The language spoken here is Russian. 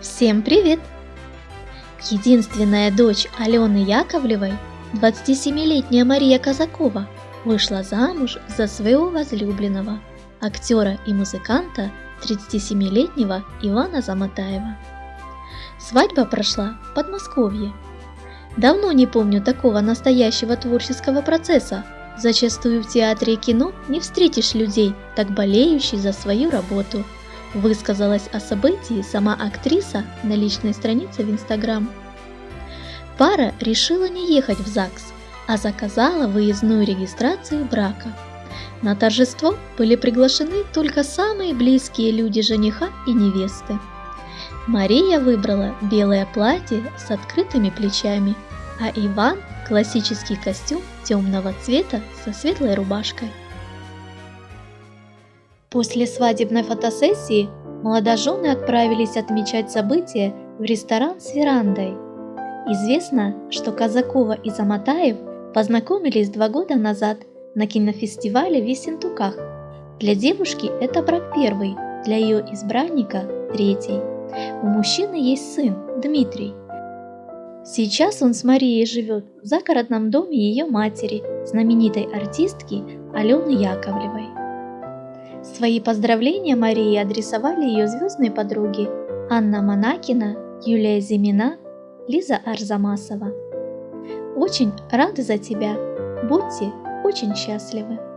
Всем привет! Единственная дочь Алены Яковлевой, 27-летняя Мария Казакова, вышла замуж за своего возлюбленного, актера и музыканта 37-летнего Ивана Заматаева. Свадьба прошла в Подмосковье. Давно не помню такого настоящего творческого процесса. Зачастую в театре и кино не встретишь людей, так болеющих за свою работу – Высказалась о событии сама актриса на личной странице в Инстаграм. Пара решила не ехать в ЗАГС, а заказала выездную регистрацию брака. На торжество были приглашены только самые близкие люди жениха и невесты. Мария выбрала белое платье с открытыми плечами, а Иван – классический костюм темного цвета со светлой рубашкой. После свадебной фотосессии молодожены отправились отмечать события в ресторан с верандой. Известно, что Казакова и Заматаев познакомились два года назад на кинофестивале в Ессентуках. Для девушки это брак первый, для ее избранника – третий. У мужчины есть сын, Дмитрий. Сейчас он с Марией живет в загородном доме ее матери, знаменитой артистки Алены Яковлевой. Свои поздравления Марии адресовали ее звездные подруги Анна Монакина, Юлия Зимина, Лиза Арзамасова. Очень рады за тебя. Будьте очень счастливы.